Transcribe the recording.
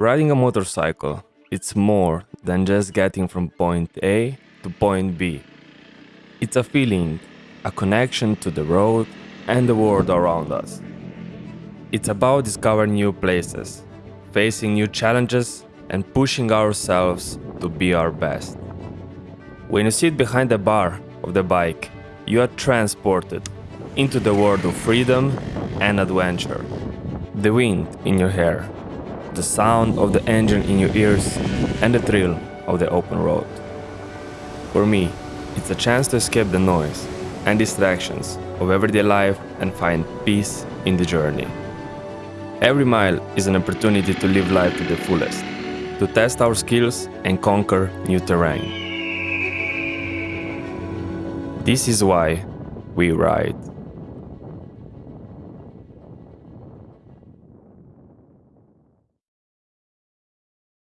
Riding a motorcycle, it's more than just getting from point A to point B. It's a feeling, a connection to the road and the world around us. It's about discovering new places, facing new challenges, and pushing ourselves to be our best. When you sit behind the bar of the bike, you are transported into the world of freedom and adventure. The wind in your hair, the sound of the engine in your ears, and the thrill of the open road. For me, it's a chance to escape the noise and distractions of everyday life and find peace in the journey. Every mile is an opportunity to live life to the fullest, to test our skills and conquer new terrain. This is why we ride.